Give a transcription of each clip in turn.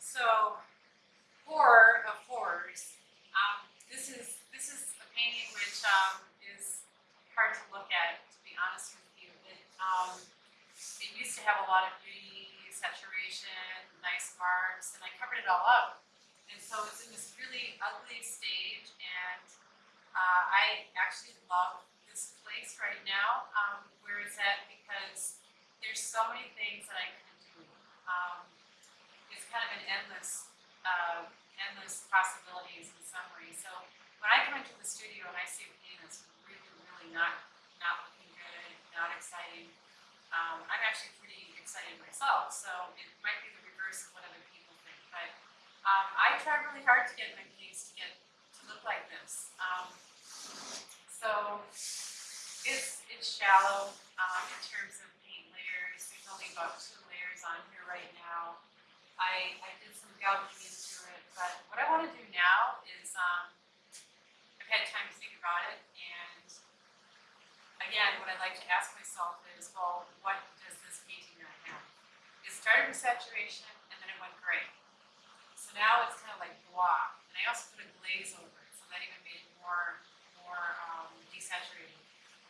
So, horror of horrors. Um, this is this is a painting which um, is hard to look at, to be honest with you. It, um, it used to have a lot of beauty, saturation, nice marks, and I covered it all up. And so it's in this really ugly stage, and uh, I actually love this place right now um, where it's at because there's so many things that I can endless, uh, endless possibilities in summary. So when I come into the studio and I see a painting that's really, really not not looking good, not exciting, um, I'm actually pretty excited myself. So it might be the reverse of what other people think, but um, I try really hard to get my paintings to get to look like this. Um, so it's it's shallow um, in terms of paint layers. There's only about two layers on here right now. I, I did some gouging into it, but what I want to do now is um, I've had time to think about it, and again, what I'd like to ask myself is, well, what does this painting not have? It started with saturation, and then it went gray. So now it's kind of like blah, and I also put a glaze over it, so that even made it more, more um, desaturated.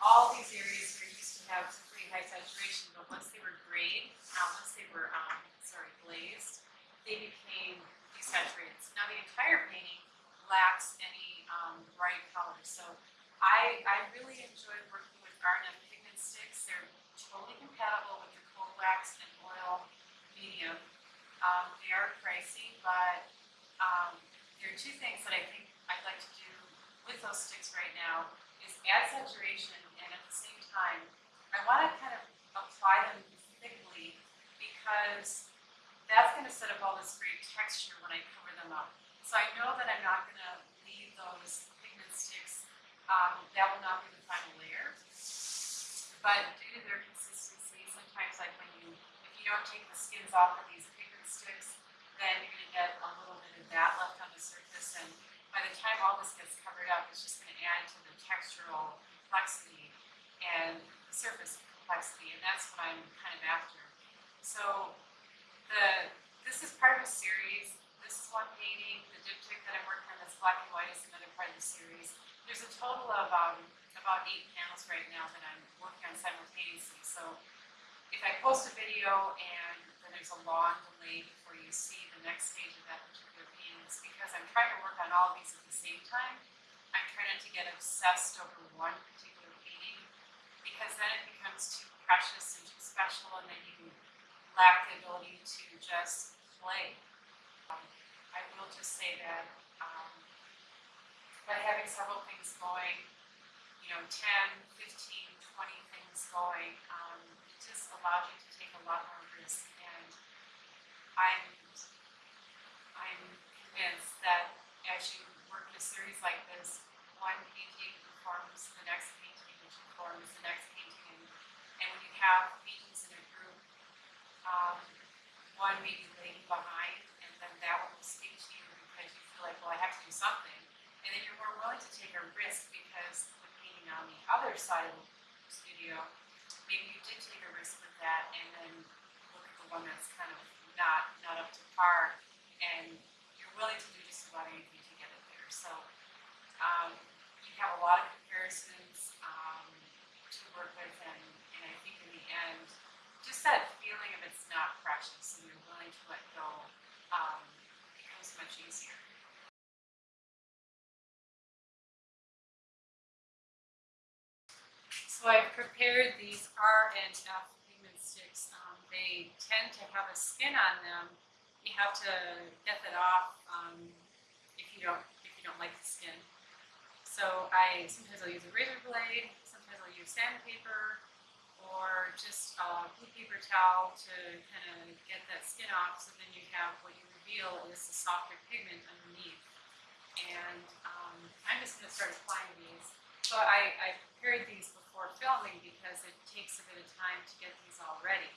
All these areas here used to have pretty high saturation, but once they were grayed, uh, once they were, um, sorry, glazed, they became desaturated. So now the entire painting lacks any um, bright colors. So I, I really enjoy working with R&F pigment sticks. They're totally compatible with the cold wax and oil medium. Um, they are pricey, but um, there are two things that I think I'd like to do with those sticks right now is add saturation and at the same time, I want to kind of apply them thickly because that's going to set up all this great texture when I cover them up. So I know that I'm not going to leave those pigment sticks um, that will not be the final layer. But due to their consistency, sometimes like when you, if you don't take the skins off of these pigment sticks, then you're gonna get a little bit of that left on the surface. And by the time all this gets covered up, it's just gonna add to the textural complexity and surface complexity. And that's what I'm kind of after. So the, this is part of a series. This is one painting. The diptych that I'm working on that's black and white is another part of the series. There's a total of um, about eight panels right now that I'm simultaneously. So if I post a video and then there's a long delay before you see the next stage of that particular painting, it's because I'm trying to work on all of these at the same time. I'm trying not to get obsessed over one particular painting because then it becomes too precious and too special and then you lack the ability to just play. Um, I will just say that um, by having several things going, you know, 10, 15, 20 things going, um, it just allows you to take a lot more risk. And I'm, I'm convinced that as you work in a series like this, one painting informs the next painting, which informs the next painting. And, and when you have paintings in a group, um, one may be lagging behind, and then that one will speak to you because you feel like, well, I have to do something. And then you're more willing to take a risk because the painting on the other studio, maybe you did take a risk with that and then look at the one that's kind of not not up to par and you're willing to do just about anything to get it there. So um, you have a lot of comparisons um, to work with and, and I think in the end, just that feeling of it's not precious and you're willing to let go um, becomes much easier. So I've prepared these R and F pigment sticks. Um, they tend to have a skin on them. You have to get that off um, if you don't if you don't like the skin. So I sometimes I'll use a razor blade, sometimes I'll use sandpaper, or just a blue paper towel to kind of get that skin off. So then you have what you reveal is the softer pigment underneath. And um, I'm just going to start applying these. So I, I prepared these before filming because it takes a bit of time to get these all ready.